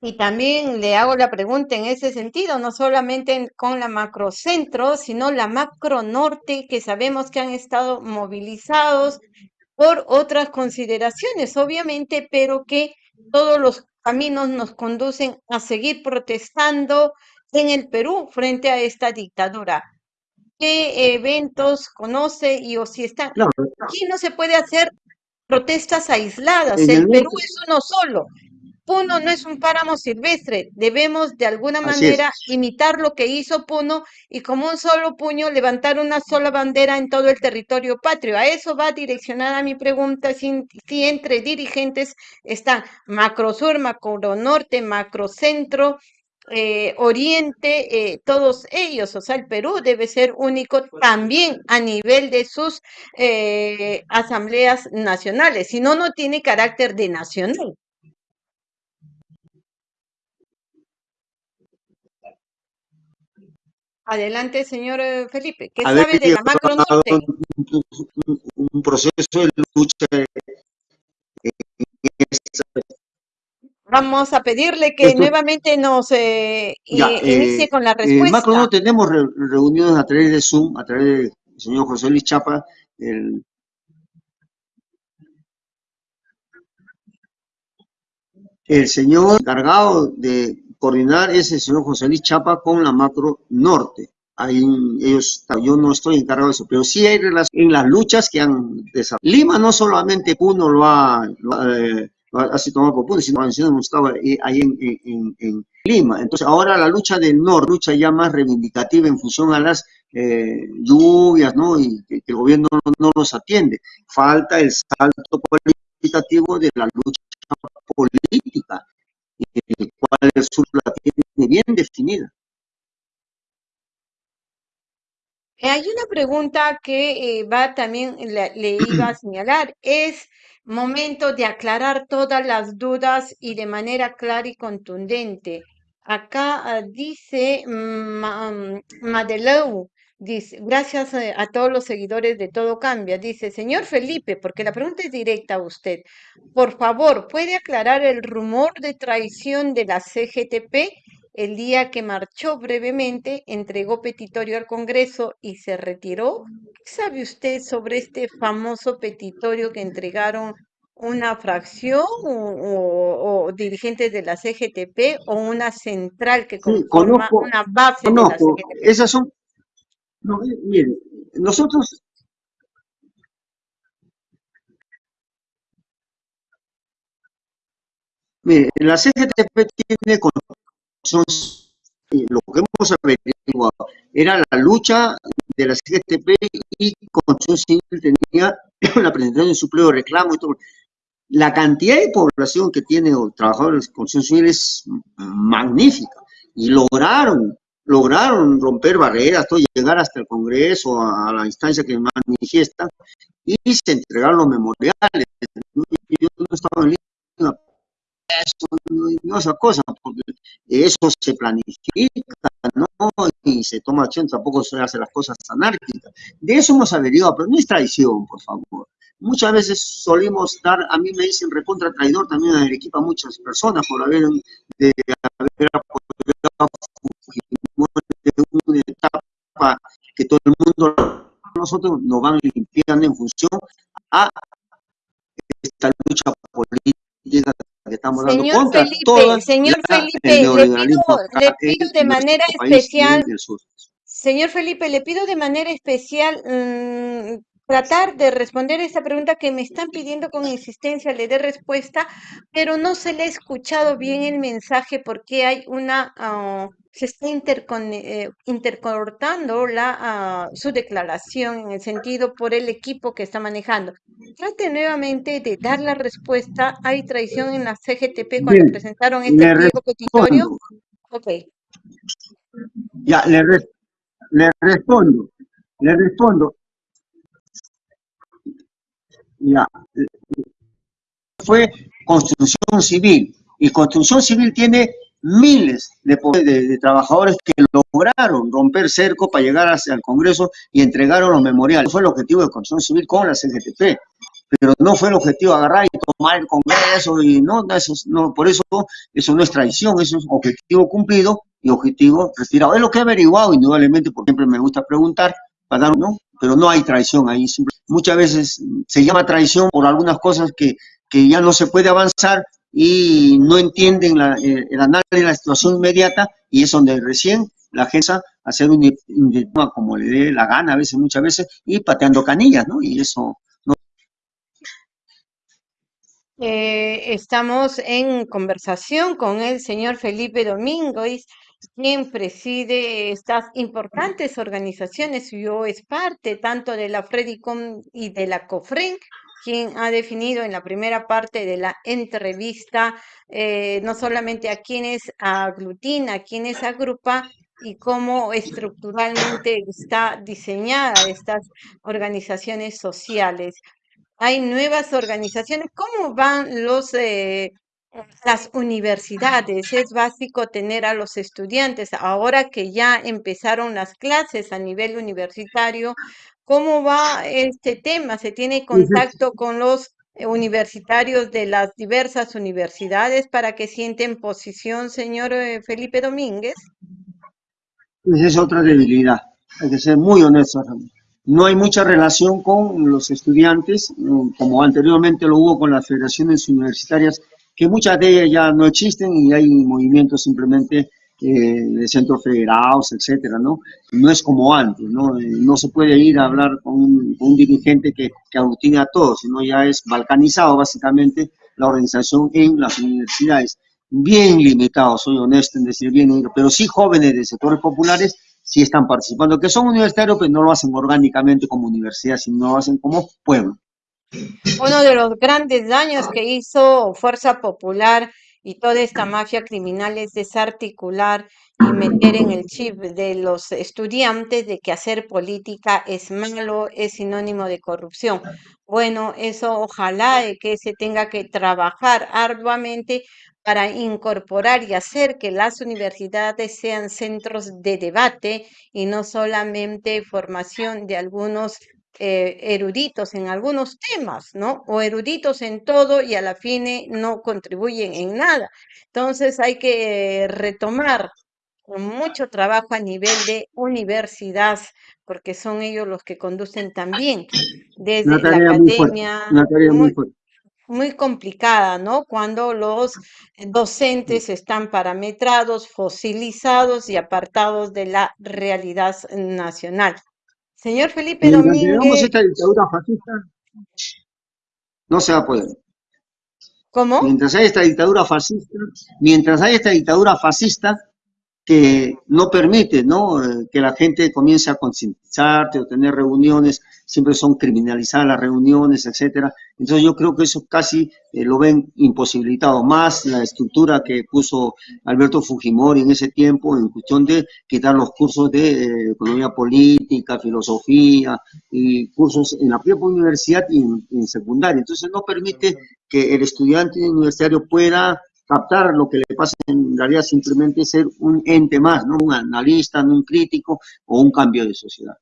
Y también le hago la pregunta en ese sentido, no solamente con la macrocentro, sino la macro norte, que sabemos que han estado movilizados por otras consideraciones, obviamente, pero que todos los caminos nos conducen a seguir protestando en el Perú frente a esta dictadura. ¿Qué eventos conoce y o si están? Aquí no se puede hacer protestas aisladas, el Perú es uno solo. Puno no es un páramo silvestre, debemos de alguna manera imitar lo que hizo Puno y como un solo puño levantar una sola bandera en todo el territorio patrio. A eso va direccionada mi pregunta, si, entre dirigentes están Macrosur, Macro Norte, Macrocentro, eh, Oriente, eh, todos ellos, o sea, el Perú debe ser único también a nivel de sus eh, asambleas nacionales, si no, no tiene carácter de nacional. Adelante, señor eh, Felipe. ¿Qué sabe de la macro norte? Un, proceso de lucha. Vamos a pedirle que nuevamente nos eh, inicie eh, con la respuesta. En macro norte tenemos reuniones a través de Zoom, a través del señor José Luis Chapa, el el señor encargado de coordinar es el señor José Luis Chapa con la Macro Norte. Ahí ellos, yo no estoy encargado de eso, pero sí hay relación en las luchas que han desarrollado. Lima no solamente uno lo ha, lo eh, así tomado por punto, sino hemos estado ahí en, en, Lima. Entonces ahora la lucha del norte, lucha ya más reivindicativa en función a las eh, lluvias, ¿no? Y que, el gobierno no, no, los atiende. Falta el salto cualitativo de la lucha política, el cual el sur la tiene bien definida. Eh, hay una pregunta que eh, va también, le, iba a (clears throat) señalar, es momento de aclarar todas las dudas y de manera clara y contundente. Acá ah, dice mm, Madeleu, dice, gracias a, a, todos los seguidores de Todo Cambia, dice, señor Felipe, porque la pregunta es directa a usted, por favor, ¿puede aclarar el rumor de traición de la CGTP? el día que marchó brevemente, entregó petitorio al Congreso y se retiró. ¿Qué sabe usted sobre este famoso petitorio que entregaron una fracción o, dirigentes de la CGTP o una central que conforma una base de la CGTP? Esas son... No, nosotros la CGTP tiene lo que hemos averiguado era la lucha de la CGTP y Construcción Civil tenía (clears throat) la presentación de su pliego de reclamo y todo. La cantidad de población que tiene trabajadores de Construcción Civil es magnífica y lograron, lograron romper barreras, todo, llegar hasta el Congreso, a, la instancia que manifiesta y se entregaron los memoriales. Yo no estaba en línea eso no es una cosa, porque eso se planifica, ¿no? Y se toma acción, tampoco se hace las cosas anárquicas. De eso hemos averiguado, pero no es traición, por favor. Muchas veces solimos dar, a mí me dicen recontra traidor también a muchas personas por haber, de haber apoyado que todo el mundo, nosotros nos van limpiando en función a esta lucha política señor Felipe, señor Felipe, le pido, de manera especial, señor Felipe, le pido de manera especial tratar de responder esa pregunta que me están pidiendo con insistencia, le dé respuesta, pero no se le ha escuchado bien el mensaje porque hay una, ah, se está eh, intercortando la, ah, su declaración en el sentido por el equipo que está manejando. Trate nuevamente de dar la respuesta. ¿Hay traición en la CGTP cuando presentaron este pliego petitorio? Ok. Ya, le, le respondo. Le respondo. Ya. Fue construcción civil. Y construcción civil tiene miles de, trabajadores que lograron romper cerco para llegar hacia el Congreso y entregaron los memoriales. Fue el objetivo de construcción civil con la CGTP. Pero no fue el objetivo agarrar y tomar el Congreso y no, eso, no, por eso eso no es traición, eso es objetivo cumplido y objetivo retirado. Es lo que he averiguado indudablemente, porque siempre me gusta preguntar, para dar, ¿no? Pero no hay traición ahí. muchas veces se llama traición por algunas cosas que, que ya no se puede avanzar y no entienden la, eh, el análisis de la situación inmediata y es donde recién la gente hacer un diploma como le dé la gana a veces, muchas veces, y pateando canillas, ¿no? Y eso no. Eh, estamos en conversación con el señor Felipe Domínguez, quien preside estas importantes organizaciones, yo es parte tanto de la Fredicom y de la COFREN, quien ha definido en la primera parte de la entrevista eh, no solamente a quienes aglutina, a quienes agrupa y cómo estructuralmente está diseñada estas organizaciones sociales. Hay nuevas organizaciones. ¿Cómo van los eh, las universidades. Es básico tener a los estudiantes. Ahora que ya empezaron las clases a nivel universitario, ¿cómo va este tema? ¿Se tiene contacto con los universitarios de las diversas universidades para que sienten posición, señor eh, Felipe Domínguez? Esa es otra debilidad. Hay que ser muy honesto. No hay mucha relación con los estudiantes, como anteriormente lo hubo con las federaciones universitarias que muchas de ellas ya no existen y hay movimientos simplemente eh, de centros federados, etcétera, ¿no? No es como antes, ¿no? Eh, no se puede ir a hablar con un, dirigente que, que a todos, sino ya es balcanizado básicamente la organización en las universidades. Bien limitado, soy honesto en decir bien, pero sí jóvenes de sectores populares sí están participando, que son universitarios, pero no lo hacen orgánicamente como universidad, sino lo hacen como pueblo. Uno de los grandes daños que hizo Fuerza Popular y toda esta mafia criminal es desarticular y meter en el chip de los estudiantes de que hacer política es malo, es sinónimo de corrupción. Bueno, eso ojalá que se tenga que trabajar arduamente para incorporar y hacer que las universidades sean centros de debate y no solamente formación de algunos eh, eruditos en algunos temas, ¿no? O eruditos en todo y a la fin no contribuyen en nada. Entonces hay que retomar mucho trabajo a nivel de universidad, porque son ellos los que conducen también desde la academia. Muy, muy complicada, ¿no? Cuando los docentes están parametrados, fosilizados y apartados de la realidad nacional. Señor Felipe Domínguez. esta dictadura fascista, no se va a poder. ¿Cómo? Mientras hay esta dictadura fascista, mientras hay esta dictadura fascista, que no permite ¿no? Eh, que la gente comience a concientizarse o tener reuniones, siempre son criminalizadas las reuniones, etcétera. Entonces yo creo que eso casi eh, lo ven imposibilitado, más la estructura que puso Alberto Fujimori en ese tiempo en cuestión de quitar los cursos de eh, economía política, filosofía y cursos en la propia universidad y en, en secundaria. Entonces no permite que el estudiante universitario pueda captar lo que le pasa en realidad simplemente ser un ente más, ¿no? Un analista, no un crítico o un cambio de sociedad.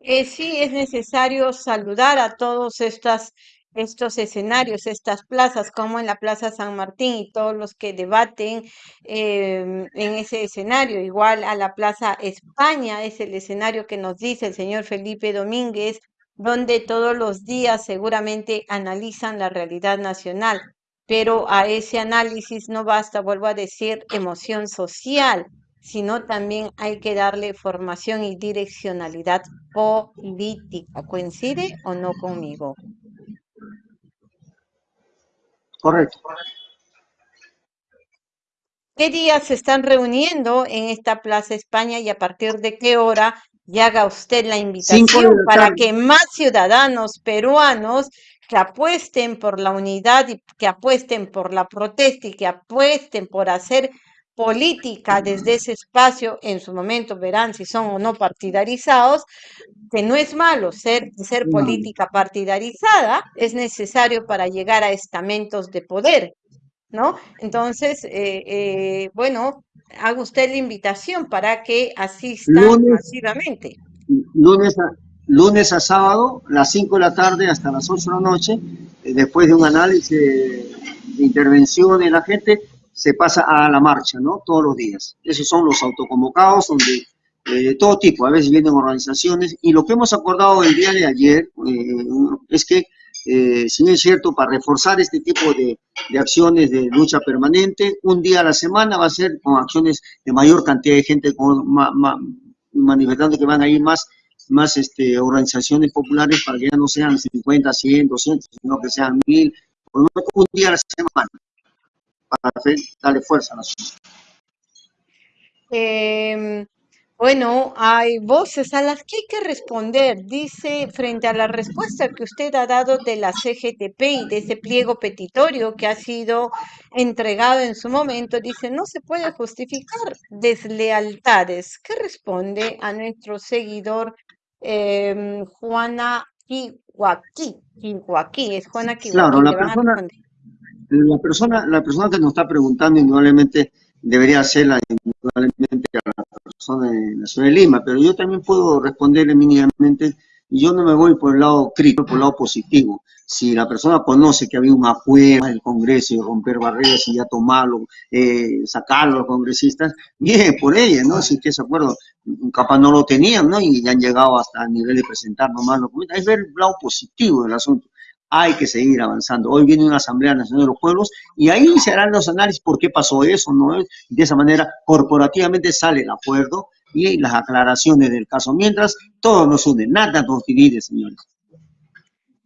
Eh, sí, es necesario saludar a todos estas, estos escenarios, estas plazas, como en la Plaza San Martín y todos los que debaten em, en ese escenario. Igual a la Plaza España es el escenario que nos dice el señor Felipe Domínguez, donde todos los días seguramente analizan la realidad nacional pero a ese análisis no basta, vuelvo a decir, emoción social, sino también hay que darle formación y direccionalidad política. ¿Coincide o no conmigo? Correcto. ¿Qué días se están reuniendo en esta Plaza España y a partir de qué hora y haga usted la invitación para que más ciudadanos peruanos que apuesten por la unidad y que apuesten por la protesta y que apuesten por hacer política desde ese espacio, en su momento verán si son o no partidarizados, que no es malo ser, ser política partidarizada, es necesario para llegar a estamentos de poder, ¿no? Entonces, eh, eh, bueno, haga usted la invitación para que asistan masivamente. Lunes a, lunes a sábado, las 5 de la tarde hasta las 8 de la noche, eh, después de un análisis de intervención de la gente, se pasa a la marcha, ¿no? Todos los días. Esos son los autoconvocados, donde eh, de todo tipo, a veces vienen organizaciones, y lo que hemos acordado el día de ayer eh, es que, si no es cierto, para reforzar este tipo de, de, acciones de lucha permanente, un día a la semana va a ser con acciones de mayor cantidad de gente, con, manifestando que van a ir más más este, organizaciones populares para que ya no sean 50, 100, 200, sino que sean 1000, por un día a la semana, para darle fuerza a la sociedad. Eh, bueno, hay voces a las que hay que responder. Dice, frente a la respuesta que usted ha dado de la CGTP y de ese pliego petitorio que ha sido entregado en su momento, dice, no se puede justificar deslealtades. ¿Qué responde a nuestro seguidor eh, Juana Kiwaki? Kiwaki, es Juana Kiwaki. Claro, la persona, la persona, la persona que nos está preguntando indudablemente debería ser la, indudablemente la persona de la ciudad de Lima, pero yo también puedo responderle mínimamente, y yo no me voy por el lado crítico, por el lado positivo. Si la persona conoce que había un acuerdo en el Congreso y romper barreras y ya tomarlo, eh, sacarlo a los congresistas, bien, por ella, ¿no? Si que ese acuerdo capaz no lo tenían, ¿no? Y ya han llegado hasta el nivel de presentar nomás los. Es ver el lado positivo del asunto. Hay que seguir avanzando. Hoy viene una Asamblea Nacional de los Pueblos y ahí se harán los análisis por qué pasó eso, ¿no? De esa manera, corporativamente sale el acuerdo y las aclaraciones del caso. Mientras, todo nos une, nada nos divide, señores.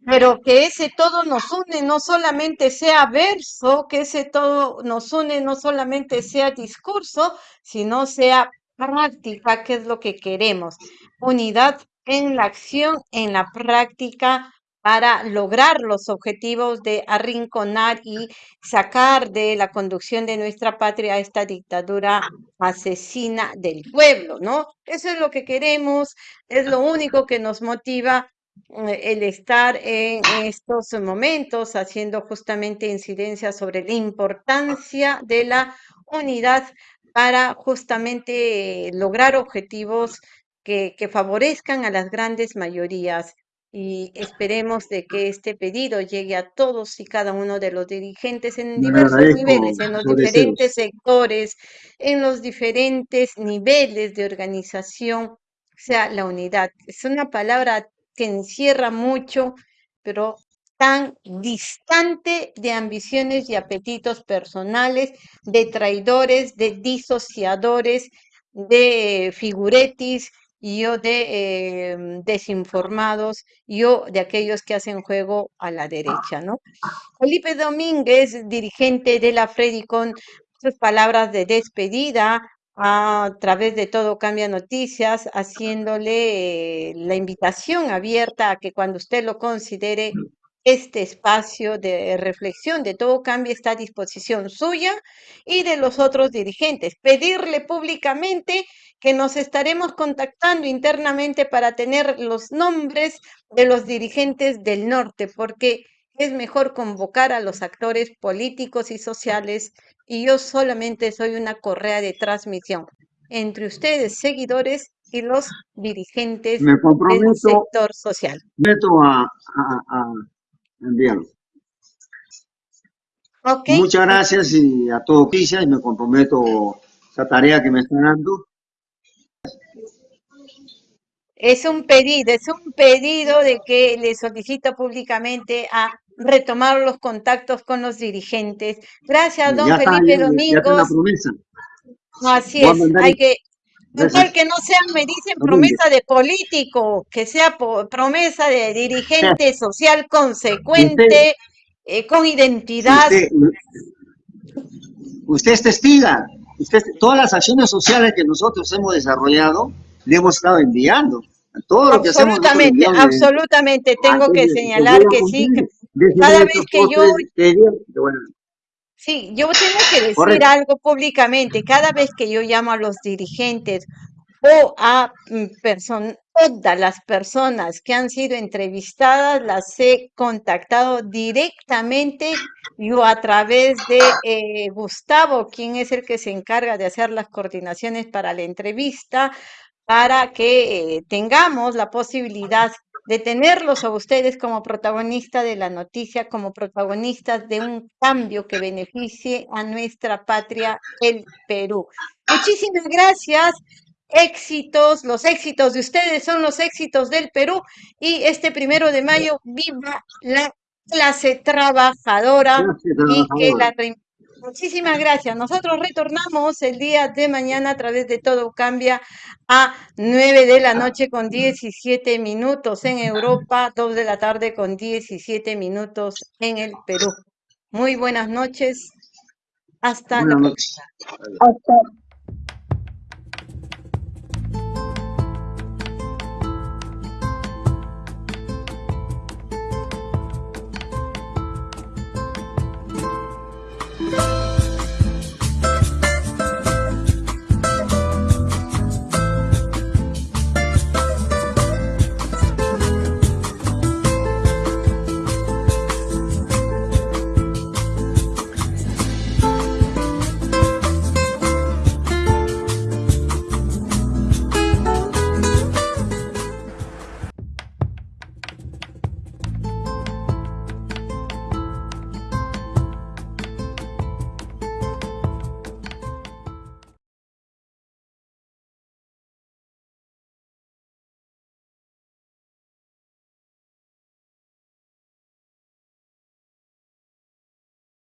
Pero que ese todo nos une, no solamente sea verso, que ese todo nos une, no solamente sea discurso, sino sea práctica, que es lo que queremos. Unidad en la acción, en la práctica, para lograr los objetivos de arrinconar y sacar de la conducción de nuestra patria esta dictadura asesina del pueblo, ¿no? Eso es lo que queremos, es lo único que nos motiva eh, el estar en estos momentos haciendo justamente incidencia sobre la importancia de la unidad para justamente lograr objetivos que favorezcan a las grandes mayorías y esperemos de que este pedido llegue a todos y cada uno de los dirigentes en diversos niveles, en los diferentes sectores, en los diferentes niveles de organización, o sea, la unidad. Es una palabra que encierra mucho, pero tan distante de ambiciones y apetitos personales, de traidores, de disociadores, de figuretis, yo de em, desinformados, yo de aquellos que hacen juego a la derecha, ¿no? Felipe Domínguez, dirigente de la Fredicon, sus palabras de despedida a través de todo Cambia Noticias, haciéndole la invitación abierta a que cuando usted lo considere este espacio de reflexión de todo cambio está a disposición suya y de los otros dirigentes. Pedirle públicamente que nos estaremos contactando internamente para tener los nombres de los dirigentes del norte, porque es mejor convocar a los actores políticos y sociales y yo solamente soy una correa de transmisión entre ustedes, seguidores, y los dirigentes del sector social. Meto a Muchas gracias y a todo Pisa y me comprometo esa tarea que me están dando. Es un pedido, es un pedido de que le solicito públicamente a retomar los contactos con los dirigentes. Gracias, don Felipe Domingos. Así es, hay que, que no sea, me dicen, promesa de político, que sea promesa de dirigente (laughs) social consecuente, eh, con identidad. Usted, es testiga. Usted, todas las acciones sociales que nosotros hemos desarrollado, le hemos estado enviando. Todo lo que hacemos absolutamente, absolutamente. Tengo que señalar que sí. Cada vez que yo... Sí, yo tengo que decir algo públicamente. Cada vez que yo llamo a los dirigentes o a mm, todas las personas que han sido entrevistadas, las he contactado directamente yo a través de eh, Gustavo, quien es el que se encarga de hacer las coordinaciones para la entrevista, para que eh, tengamos la posibilidad de tenerlos a ustedes como protagonistas de la noticia, como protagonistas de un cambio que beneficie a nuestra patria, el Perú. Muchísimas gracias. Éxitos, los éxitos de ustedes son los éxitos del Perú y este primero de mayo viva la clase trabajadora, y que la Muchísimas gracias. Nosotros retornamos el día de mañana a través de Todo Cambia a 9 de la noche con 17 minutos en Europa, 2 de la tarde con 17 minutos en el Perú. Muy buenas noches. Hasta la próxima.